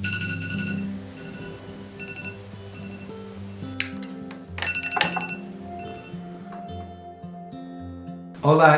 Hola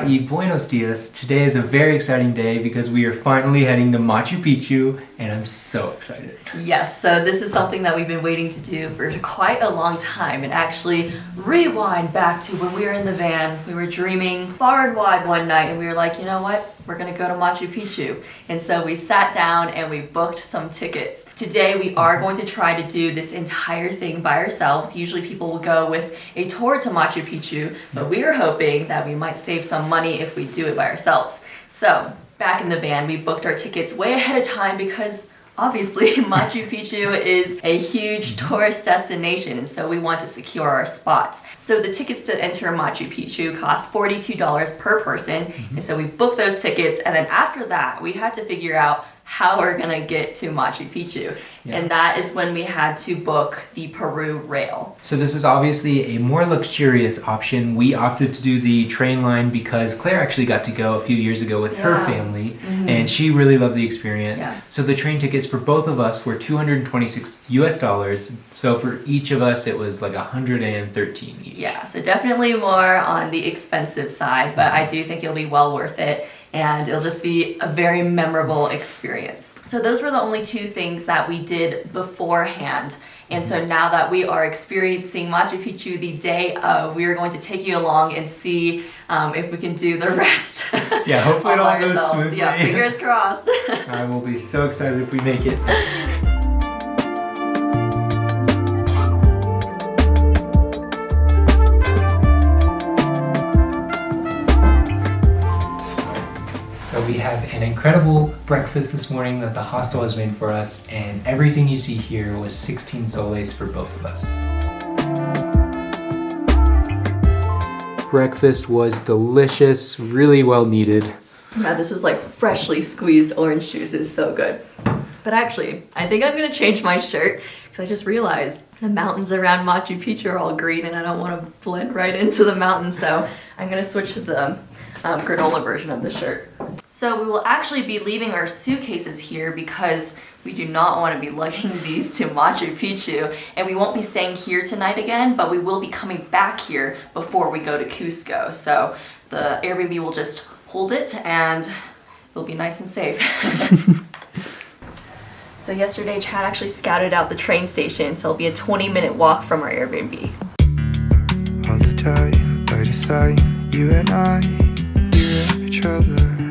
y buenos dias. Today is a very exciting day because we are finally heading to Machu Picchu and I'm so excited. Yes, so this is something that we've been waiting to do for quite a long time and actually rewind back to when we were in the van. We were dreaming far and wide one night and we were like, you know what? We're gonna go to Machu Picchu. And so we sat down and we booked some tickets. Today we are going to try to do this entire thing by ourselves. Usually people will go with a tour to Machu Picchu, but we are hoping that we might save some money if we do it by ourselves. So back in the van, we booked our tickets way ahead of time because obviously Machu Picchu is a huge tourist destination and so we want to secure our spots. So the tickets to enter Machu Picchu cost $42 per person mm -hmm. and so we booked those tickets and then after that we had to figure out how we're gonna get to Machu Picchu. Yeah. And that is when we had to book the Peru Rail. So this is obviously a more luxurious option. We opted to do the train line because Claire actually got to go a few years ago with yeah. her family mm -hmm. and she really loved the experience. Yeah. So the train tickets for both of us were 226 US dollars. So for each of us it was like 113 each. Yeah, so definitely more on the expensive side, but I do think it'll be well worth it and it'll just be a very memorable experience. So those were the only two things that we did beforehand. And so now that we are experiencing Machu Picchu the day of, we are going to take you along and see um, if we can do the rest. Yeah, hopefully it all goes smoothly. Yeah, fingers crossed. I will be so excited if we make it. we have an incredible breakfast this morning that the hostel has made for us and everything you see here was 16 soles for both of us. Breakfast was delicious, really well needed. Yeah, this is like freshly squeezed orange juice. is so good. But actually, I think I'm gonna change my shirt because I just realized the mountains around Machu Picchu are all green and I don't want to blend right into the mountains. So I'm gonna switch to the um, granola version of the shirt. So we will actually be leaving our suitcases here because we do not want to be lugging these to Machu Picchu and we won't be staying here tonight again but we will be coming back here before we go to Cusco so the Airbnb will just hold it and it'll be nice and safe. so yesterday Chad actually scouted out the train station so it'll be a 20 minute walk from our Airbnb. All the time, by the side, you and I, each other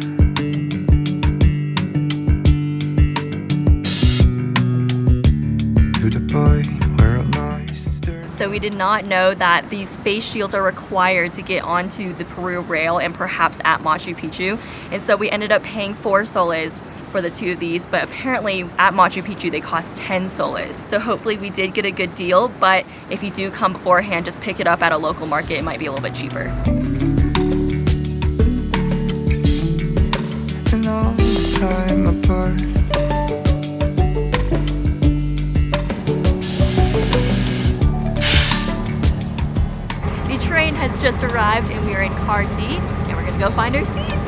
So we did not know that these face shields are required to get onto the Peru rail and perhaps at Machu Picchu. And so we ended up paying four soles for the two of these, but apparently at Machu Picchu they cost 10 soles. So hopefully we did get a good deal, but if you do come beforehand, just pick it up at a local market, it might be a little bit cheaper. time apart has just arrived and we are in car D and we're gonna go find our seats.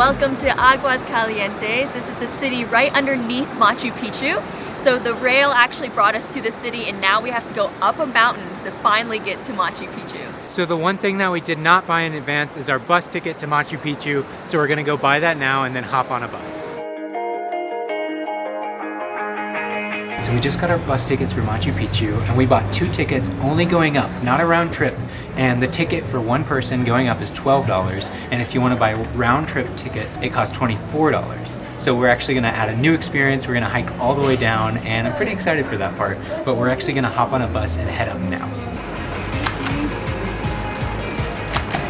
Welcome to Aguas Calientes. This is the city right underneath Machu Picchu. So the rail actually brought us to the city and now we have to go up a mountain to finally get to Machu Picchu. So the one thing that we did not buy in advance is our bus ticket to Machu Picchu. So we're gonna go buy that now and then hop on a bus. So we just got our bus tickets for Machu Picchu and we bought two tickets only going up, not a round trip. And the ticket for one person going up is $12. And if you want to buy a round trip ticket, it costs $24. So we're actually going to add a new experience. We're going to hike all the way down and I'm pretty excited for that part. But we're actually going to hop on a bus and head up now.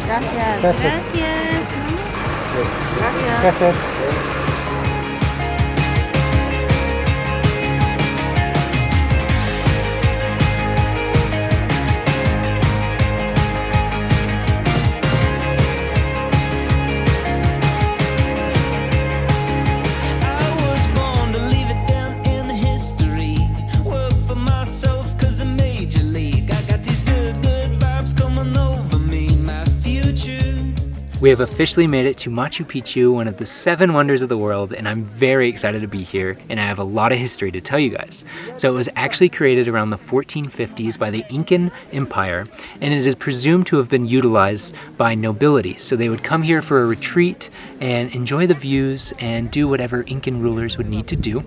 Gracias. Gracias. Gracias. Gracias. I your league. I got these good, good vibes coming over me. My future. We have officially made it to Machu Picchu, one of the seven wonders of the world, and I'm very excited to be here, and I have a lot of history to tell you guys. So it was actually created around the 1450s by the Incan Empire, and it is presumed to have been utilized by nobility. So they would come here for a retreat and enjoy the views and do whatever Incan rulers would need to do.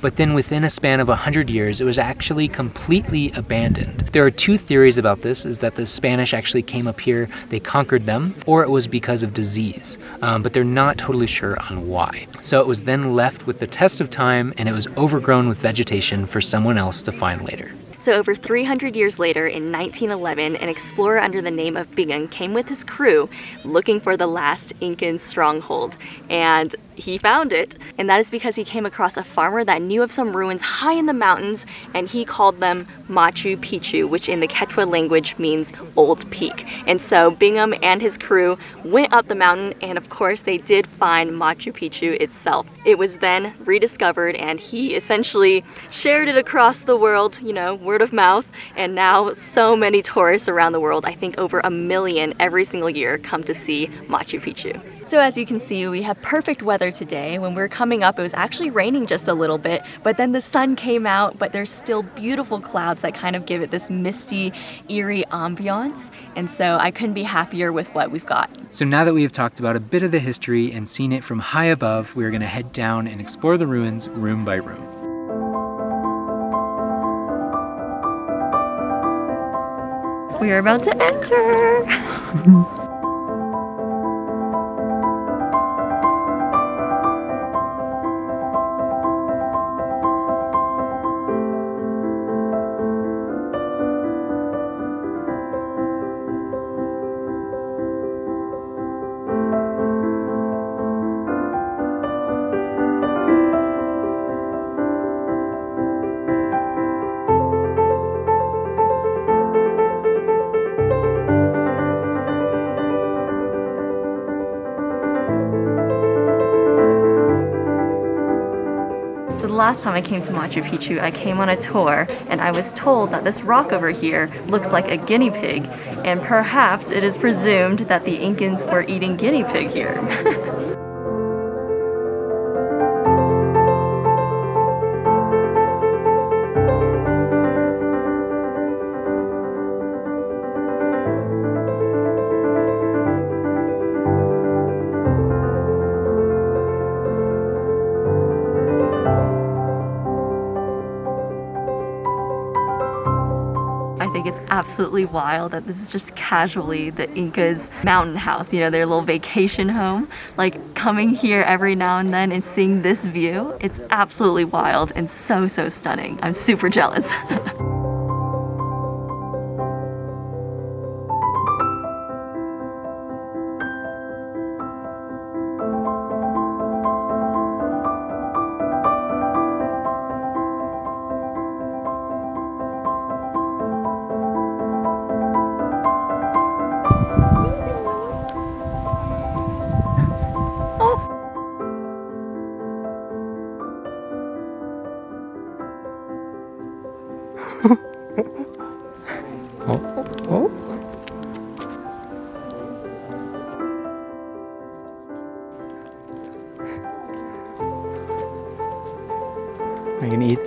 But then within a span of 100 years, it was actually completely abandoned. There are two theories about this, is that the Spanish actually came up here, they conquered them, or it was because of disease, um, but they're not totally sure on why. So it was then left with the test of time and it was overgrown with vegetation for someone else to find later. So, over 300 years later, in 1911, an explorer under the name of Bingham came with his crew looking for the last Incan stronghold. And he found it, and that is because he came across a farmer that knew of some ruins high in the mountains, and he called them Machu Picchu, which in the Quechua language means old peak. And so Bingham and his crew went up the mountain, and of course, they did find Machu Picchu itself. It was then rediscovered, and he essentially shared it across the world, you know, word of mouth, and now so many tourists around the world, I think over a million every single year, come to see Machu Picchu. So as you can see, we have perfect weather today. When we were coming up, it was actually raining just a little bit, but then the sun came out, but there's still beautiful clouds that kind of give it this misty, eerie ambiance. And so I couldn't be happier with what we've got. So now that we have talked about a bit of the history and seen it from high above, we're gonna head down and explore the ruins room by room. We are about to enter. last time I came to Machu Picchu, I came on a tour and I was told that this rock over here looks like a guinea pig and perhaps it is presumed that the Incans were eating guinea pig here. absolutely wild that this is just casually the Incas mountain house, you know, their little vacation home. Like coming here every now and then and seeing this view, it's absolutely wild and so, so stunning. I'm super jealous.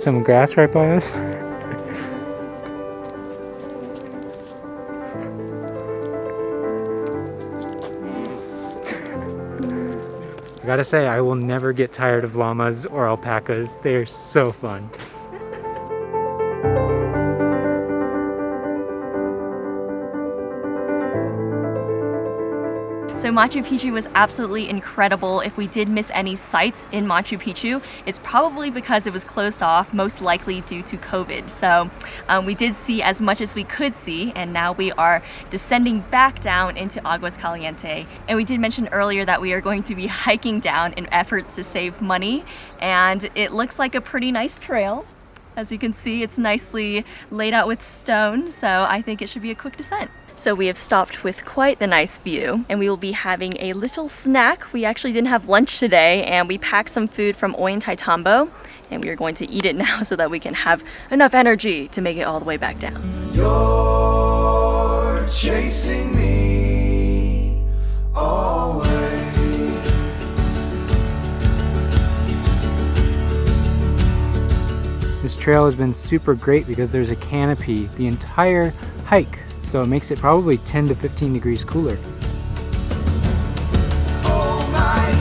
some grass right by us? I gotta say, I will never get tired of llamas or alpacas. They are so fun. So Machu Picchu was absolutely incredible. If we did miss any sights in Machu Picchu, it's probably because it was closed off, most likely due to COVID. So um, we did see as much as we could see, and now we are descending back down into Aguas Caliente. And we did mention earlier that we are going to be hiking down in efforts to save money, and it looks like a pretty nice trail. As you can see, it's nicely laid out with stone, so I think it should be a quick descent. So we have stopped with quite the nice view and we will be having a little snack. We actually didn't have lunch today and we packed some food from Ollantaytambo and we are going to eat it now so that we can have enough energy to make it all the way back down. You're chasing me away. This trail has been super great because there's a canopy the entire hike, so it makes it probably 10 to 15 degrees cooler. Oh my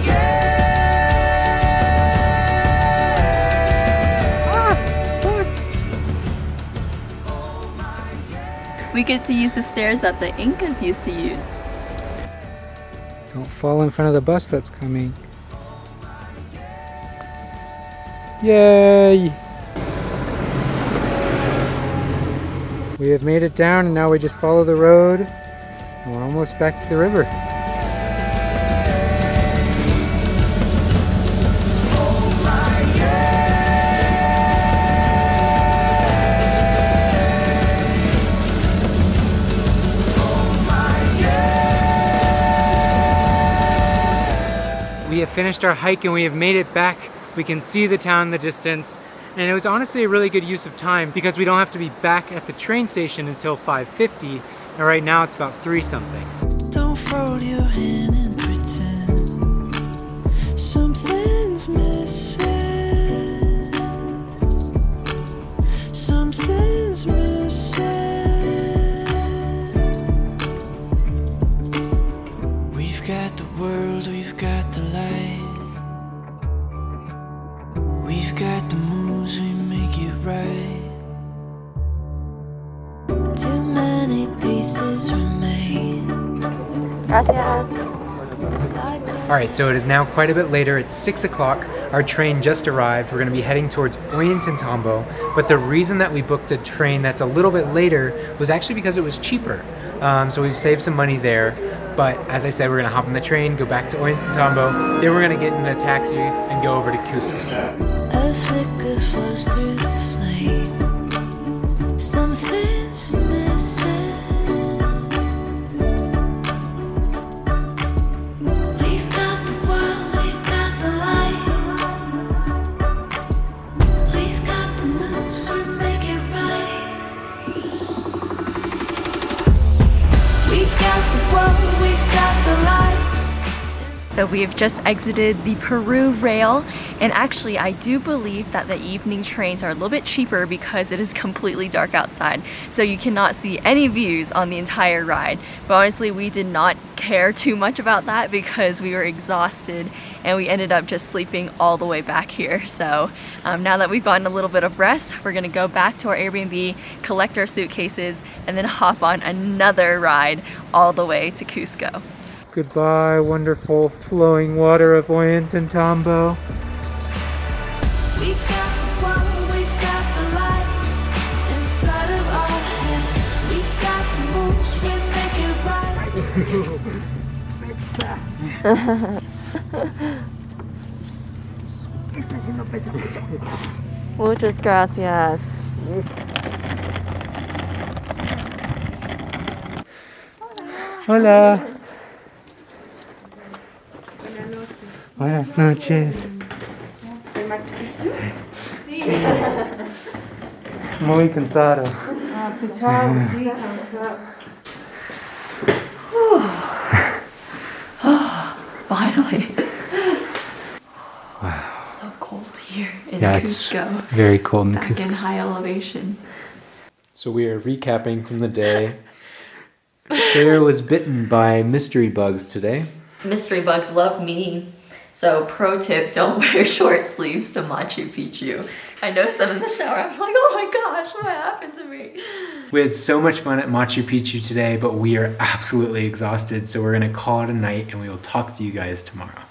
We get to use the stairs that the Incas used to use. Don't fall in front of the bus that's coming. Yay! We have made it down and now we just follow the road and we're almost back to the river. We have finished our hike and we have made it back. We can see the town in the distance. And it was honestly a really good use of time because we don't have to be back at the train station until 5.50 and right now it's about 3 something. Gracias. Alright, so it is now quite a bit later. It's 6 o'clock. Our train just arrived. We're going to be heading towards Ollantaytambo. But the reason that we booked a train that's a little bit later was actually because it was cheaper. Um, so we've saved some money there. But as I said, we're going to hop on the train, go back to Ollantaytambo. Then we're going to get in a taxi and go over to Cusco. So we have just exited the Peru rail and actually I do believe that the evening trains are a little bit cheaper because it is completely dark outside. So you cannot see any views on the entire ride. But honestly we did not care too much about that because we were exhausted and we ended up just sleeping all the way back here so um, now that we've gotten a little bit of rest we're gonna go back to our Airbnb collect our suitcases and then hop on another ride all the way to Cusco. Goodbye, wonderful flowing water of Ollantaytambo. We've got the world, we've got the light inside of our heads. We've got the moves, we make it right. Muchas gracias. Hola. Buenas noches. Muy cansado. Finally. Wow. It's so cold here in Yeah, it's Cusco. very cold in Back Cusco. in high elevation. So we are recapping from the day. Claire was bitten by mystery bugs today. Mystery bugs love me. So, pro tip don't wear short sleeves to Machu Picchu. I noticed them in the shower. I'm like, oh my gosh, what happened to me? We had so much fun at Machu Picchu today, but we are absolutely exhausted. So we're going to call it a night and we will talk to you guys tomorrow.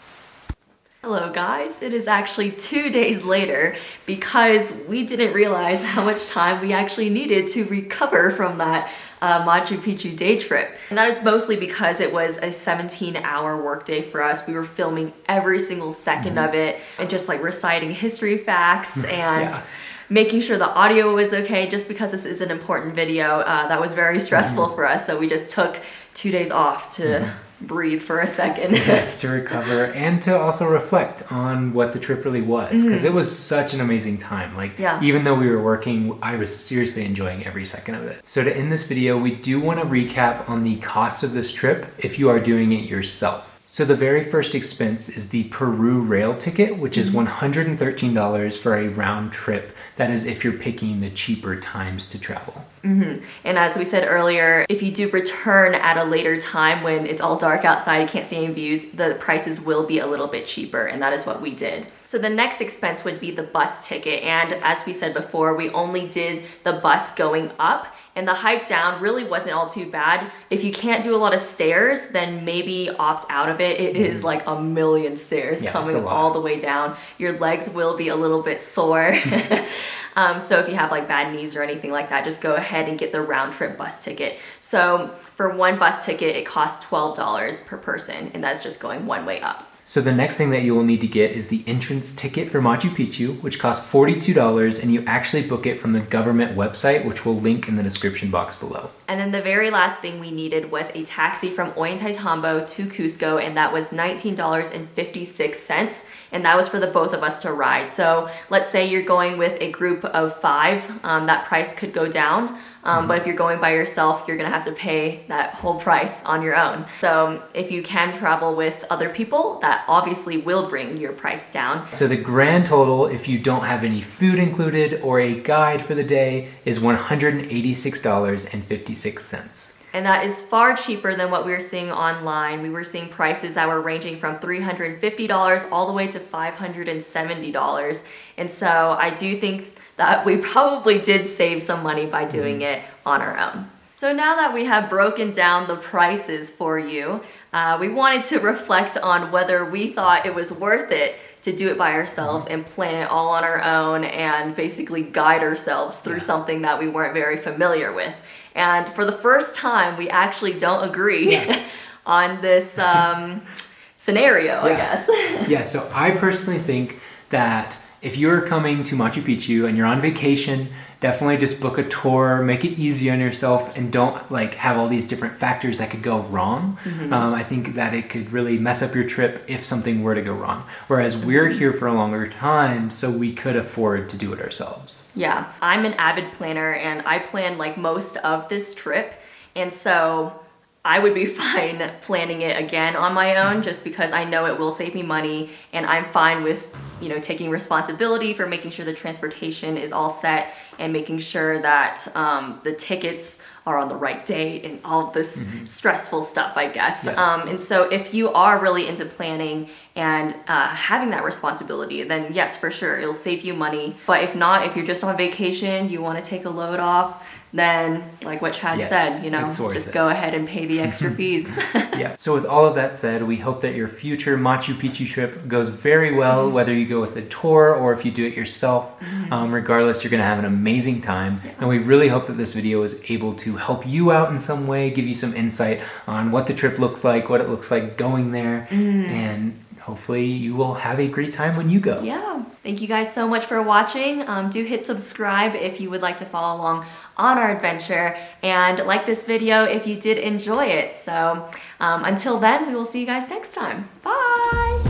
Hello guys, it is actually two days later because we didn't realize how much time we actually needed to recover from that uh, Machu Picchu day trip. And that is mostly because it was a 17 hour workday for us. We were filming every single 2nd of it and just like reciting history facts and Yeah. making sure the audio was okay just because this is an important video. Uh, that was very stressful for us. So we just took two days off to breathe for a second. yes, to recover and to also reflect on what the trip really was because mm. it was such an amazing time. Like, Yeah. even though we were working, I was seriously enjoying every second of it. So, to end this video, we do want to recap on the cost of this trip if you are doing it yourself. So, the very first expense is the Peru rail ticket, which is mm-hmm. $113 for a round trip. That is if you're picking the cheaper times to travel. Mm-hmm. And as we said earlier, if you do return at a later time when it's all dark outside, you can't see any views, the prices will be a little bit cheaper, and that is what we did. So the next expense would be the bus ticket. And as we said before, we only did the bus going up. And the hike down really wasn't all too bad. If you can't do a lot of stairs, then maybe opt out of it. It is like a million stairs Yeah, coming it's a lot. all the way down. Your legs will be a little bit sore. Um, so if you have like bad knees or anything like that, just go ahead and get the round trip bus ticket. So for one bus ticket, it costs $12 per person, and that's just going one way up. So the next thing that you will need to get is the entrance ticket for Machu Picchu, which costs $42 and you actually book it from the government website, which we'll link in the description box below. And then the very last thing we needed was a taxi from Ollantaytambo to Cusco, and that was $19.56. And that was for the both of us to ride. So let's say you're going with a group of five, um, that price could go down. Um, But if you're going by yourself, you're gonna have to pay that whole price on your own. So if you can travel with other people, that obviously will bring your price down. So the grand total, if you don't have any food included or a guide for the day, is $186.56. And that is far cheaper than what we were seeing online. We were seeing prices that were ranging from $350 all the way to $570. And so I do think that we probably did save some money by doing it on our own. So now that we have broken down the prices for you, uh, we wanted to reflect on whether we thought it was worth it to do it by ourselves and plan it all on our own and basically guide ourselves through something that we weren't very familiar with. And for the first time, we actually don't agree on this um, scenario, I guess. yeah, so I personally think that if you're coming to Machu Picchu and you're on vacation, definitely just book a tour, make it easy on yourself, and don't like have all these different factors that could go wrong. Mm-hmm. Um, I think that it could really mess up your trip if something were to go wrong. Whereas we're mm-hmm. here for a longer time, so we could afford to do it ourselves. Yeah, I'm an avid planner and I plan like most of this trip. And so I would be fine planning it again on my own mm-hmm. just because I know it will save me money and I'm fine with, you know, taking responsibility for making sure the transportation is all set and making sure that um, the tickets are on the right date and all this stressful stuff, I guess. Yeah. Um, and so if you are really into planning and uh, having that responsibility, then yes, for sure, it'll save you money. But if not, if you're just on vacation, you want to take a load off, then like what Chad Yes, said, you know, just it. go ahead and pay the extra fees. yeah. So with all of that said, we hope that your future Machu Picchu trip goes very well, whether you go with a tour or if you do it yourself. Um, regardless, you're going to have an amazing time. And we really hope that this video is able to help you out in some way, give you some insight on what the trip looks like, what it looks like going there, and hopefully you will have a great time when you go. yeah. Thank you guys so much for watching. Um, do hit subscribe if you would like to follow along on our adventure and like this video if you did enjoy it. So um, until then, we will see you guys next time. Bye.